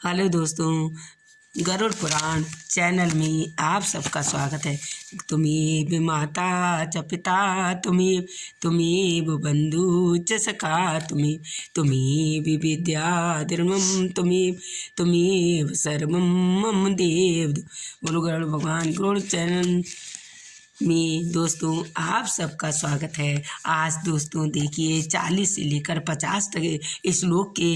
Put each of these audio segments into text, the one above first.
Hello दोस्तों, Garuda Purana channel में आप सबका स्वागत है। तुम्हें माता च पिता तुम्हें तुम्हें बंधु च सखा तुम्हें तुम्हें विद्या धर्मम, तुम्हें तुम्हें सर्वम मम देव। बोलो गरुड़ भगवान गरुड़ चैनल में दोस्तों, आप सबका स्वागत है। आज दोस्तों, देखिए, चालीस से लेकर पचास तक श्लोक के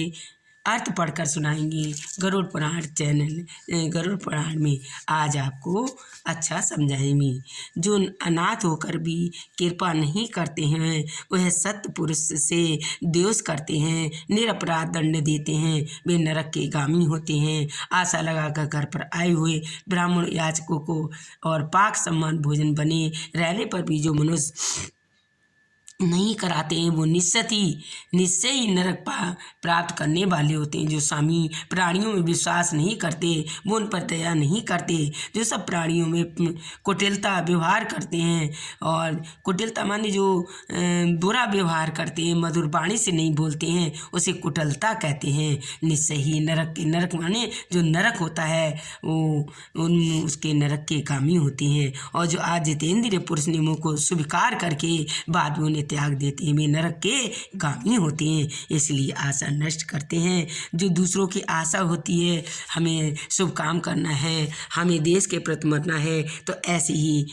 अर्थ पढ़कर सुनाएँगे गरुड़ पुराण चैनल गरुड़ पुराण में। आज आपको अच्छा समझाएँगे। जो अनाथ होकर भी कृपा नहीं करते हैं, वह सत्य पुरुष से द्वेष करते हैं, निरपराध दंड देते हैं, वे नरक के गामी होते हैं। आशा लगाकर घर पर आए हुए ब्राह्मण याचकों को और पाक सम्मान भोजन बने रहने पर भी जो मनुष्य नहीं कराते हैं, वो निश्चित ही, निश्चय ही नरक प्राप्त करने वाले होते हैं। जो स्वामी प्राणियों में विश्वास नहीं करते, वो उन पर दया नहीं करते। जो सब प्राणियों में कुटिलता व्यवहार करते हैं और कुटिलता माने जो बुरा व्यवहार करते हैं, मधुर वाणी से नहीं बोलते हैं, उसे कुटिलता कहते हैं। निश्चय ही नरक के, नरक माने जो नरक होता है, वो, उन, उसके नरक के कामी होते हैं। और जो आज जितेंद्र पुरुष नियमों को स्वीकार करके बाद में उन्हें त्याग देते हैं वे नरक के गामी होते हैं। इसलिए आशा नष्ट करते हैं। जो दूसरों की आशा होती है, हमें शुभ काम करना है, हमें देश के प्रति मरना है तो ऐसे ही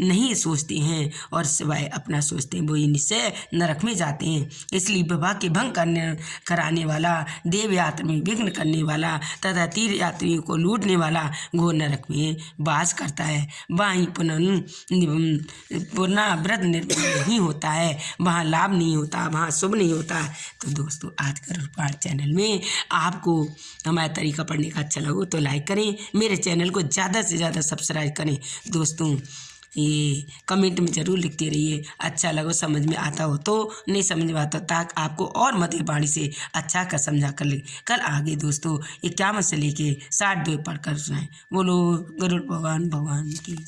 नहीं सोचते हैं और सिवाय अपना सोचते हैं, वो निश्चय नरक में जाते हैं। इसलिए विवाह के भंग करने, कराने वाला, देव यात्रा में विघ्न करने वाला, तथा तीर्थ यात्रियों को लूटने वाला घोर नरक में वास करता है। वहीं पुनः पुनः व्रत निर्भर नहीं होता है, वहाँ लाभ नहीं होता, वहाँ शुभ नहीं होता। तो दोस्तों, आज कर पाठ चैनल में आपको हमारा तरीका पढ़ने का अच्छा लगो तो लाइक करें, मेरे चैनल को ज़्यादा से ज़्यादा सब्सक्राइब करें। दोस्तों, ये कमेंट में ज़रूर लिखते रहिए अच्छा लगो, समझ में आता हो तो नहीं समझ में आता ताकि आपको और मधुर बाणी से अच्छा कर समझा कर ले। कल आगे दोस्तों इक्यावन से लेके साठ दो पढ़ कर सुनाए। बोलो गरुड़ भगवान भगवान की